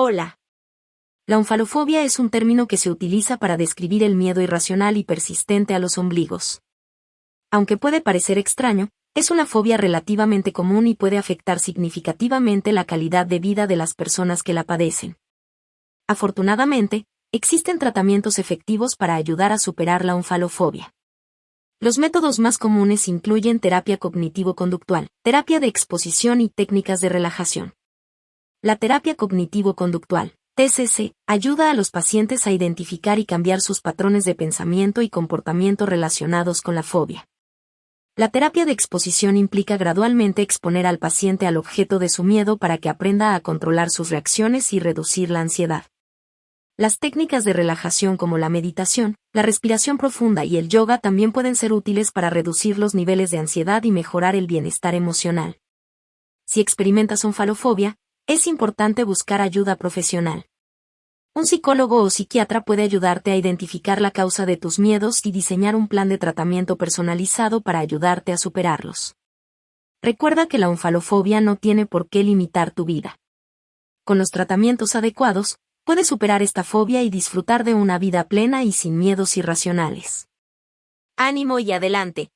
Hola. La onfalofobia es un término que se utiliza para describir el miedo irracional y persistente a los ombligos. Aunque puede parecer extraño, es una fobia relativamente común y puede afectar significativamente la calidad de vida de las personas que la padecen. Afortunadamente, existen tratamientos efectivos para ayudar a superar la onfalofobia. Los métodos más comunes incluyen terapia cognitivo-conductual, terapia de exposición y técnicas de relajación. La terapia cognitivo-conductual, TCC, ayuda a los pacientes a identificar y cambiar sus patrones de pensamiento y comportamiento relacionados con la fobia. La terapia de exposición implica gradualmente exponer al paciente al objeto de su miedo para que aprenda a controlar sus reacciones y reducir la ansiedad. Las técnicas de relajación como la meditación, la respiración profunda y el yoga también pueden ser útiles para reducir los niveles de ansiedad y mejorar el bienestar emocional. Si experimentas onfalofobia, es importante buscar ayuda profesional. Un psicólogo o psiquiatra puede ayudarte a identificar la causa de tus miedos y diseñar un plan de tratamiento personalizado para ayudarte a superarlos. Recuerda que la onfalofobia no tiene por qué limitar tu vida. Con los tratamientos adecuados, puedes superar esta fobia y disfrutar de una vida plena y sin miedos irracionales. Ánimo y adelante.